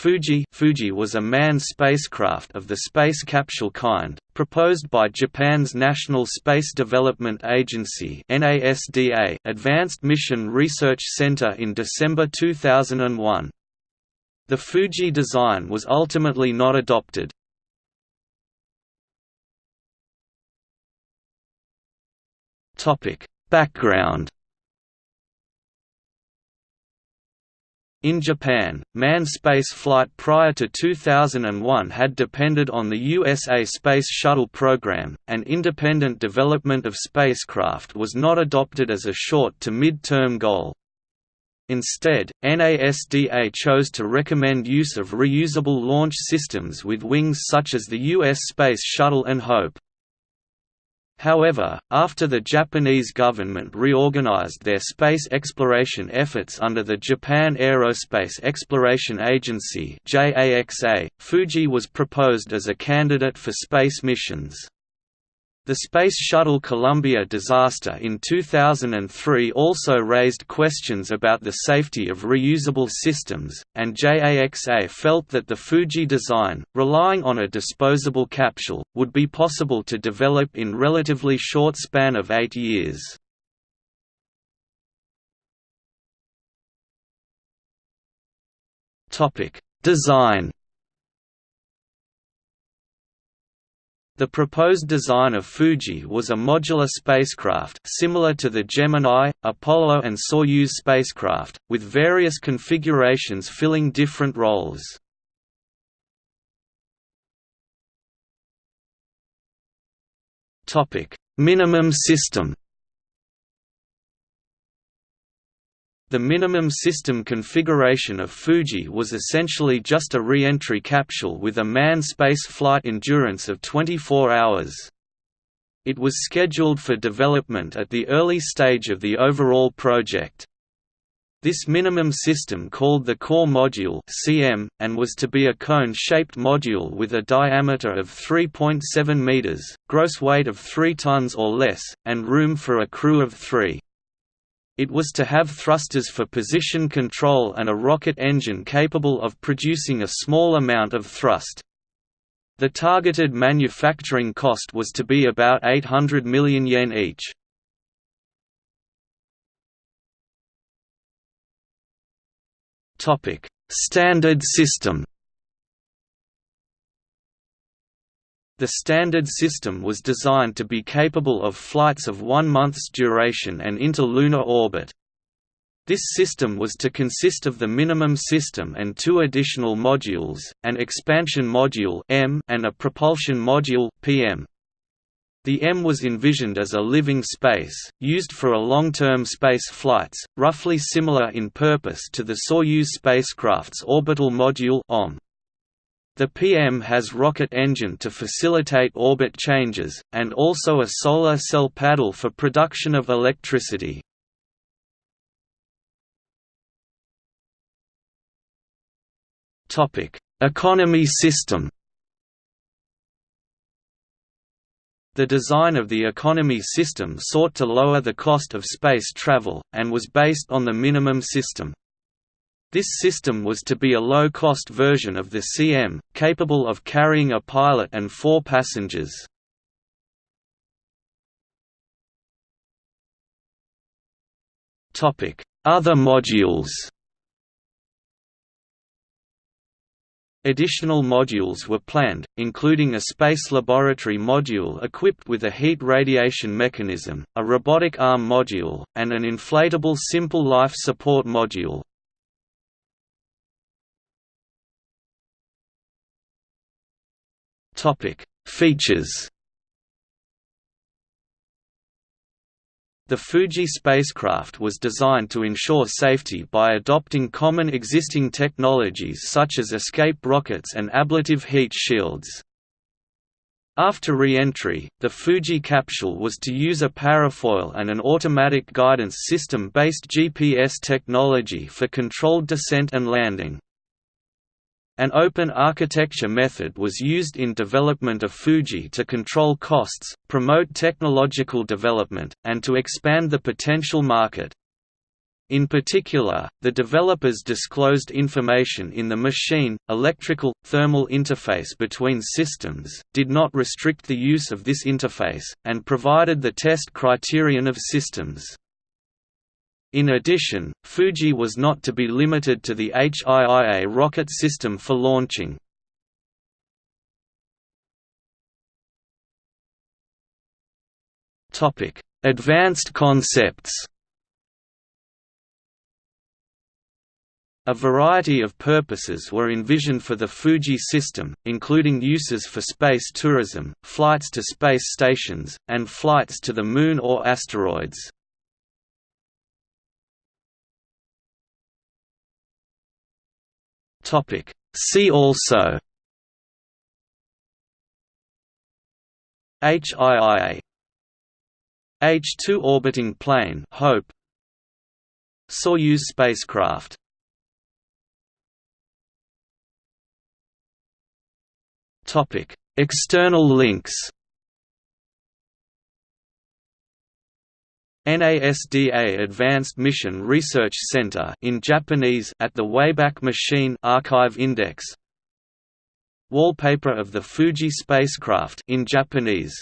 Fuji Fuji was a manned spacecraft of the space capsule kind, proposed by Japan's National Space Development Agency Advanced Mission Research Center in December 2001. The Fuji design was ultimately not adopted. Background In Japan, manned space flight prior to 2001 had depended on the USA Space Shuttle program, and independent development of spacecraft was not adopted as a short to mid-term goal. Instead, NASDA chose to recommend use of reusable launch systems with wings such as the U.S. Space Shuttle and HOPE. However, after the Japanese government reorganized their space exploration efforts under the Japan Aerospace Exploration Agency Fuji was proposed as a candidate for space missions. The Space Shuttle Columbia disaster in 2003 also raised questions about the safety of reusable systems, and JAXA felt that the Fuji design, relying on a disposable capsule, would be possible to develop in relatively short span of eight years. Design The proposed design of Fuji was a modular spacecraft similar to the Gemini, Apollo and Soyuz spacecraft, with various configurations filling different roles. Minimum system The minimum system configuration of Fuji was essentially just a re-entry capsule with a manned space flight endurance of 24 hours. It was scheduled for development at the early stage of the overall project. This minimum system called the Core Module CM, and was to be a cone-shaped module with a diameter of 3.7 meters, gross weight of 3 tons or less, and room for a crew of three. It was to have thrusters for position control and a rocket engine capable of producing a small amount of thrust. The targeted manufacturing cost was to be about 800 million yen each. Standard system The standard system was designed to be capable of flights of one month's duration and into lunar orbit. This system was to consist of the minimum system and two additional modules, an expansion module M and a propulsion module PM. The M was envisioned as a living space, used for a long-term space flights, roughly similar in purpose to the Soyuz spacecraft's orbital module OM. The PM has rocket engine to facilitate orbit changes, and also a solar cell paddle for production of electricity. Economy system The design of the economy system sought to lower the cost of space travel, and was based on the minimum system. This system was to be a low-cost version of the CM, capable of carrying a pilot and four passengers. Other modules Additional modules were planned, including a space laboratory module equipped with a heat radiation mechanism, a robotic arm module, and an inflatable simple life support module. Topic: Features. The Fuji spacecraft was designed to ensure safety by adopting common existing technologies such as escape rockets and ablative heat shields. After re-entry, the Fuji capsule was to use a parafoil and an automatic guidance system-based GPS technology for controlled descent and landing. An open architecture method was used in development of Fuji to control costs, promote technological development, and to expand the potential market. In particular, the developers disclosed information in the machine, electrical, thermal interface between systems, did not restrict the use of this interface, and provided the test criterion of systems. In addition, Fuji was not to be limited to the HIIA rocket system for launching. Advanced concepts A variety of purposes were envisioned for the Fuji system, including uses for space tourism, flights to space stations, and flights to the Moon or asteroids. See also HIIA H-2 orbiting plane Hope. Soyuz spacecraft. Topic: External links. NASDA Advanced Mission Research Center in Japanese at the Wayback Machine Archive Index. Wallpaper of the Fuji spacecraft in Japanese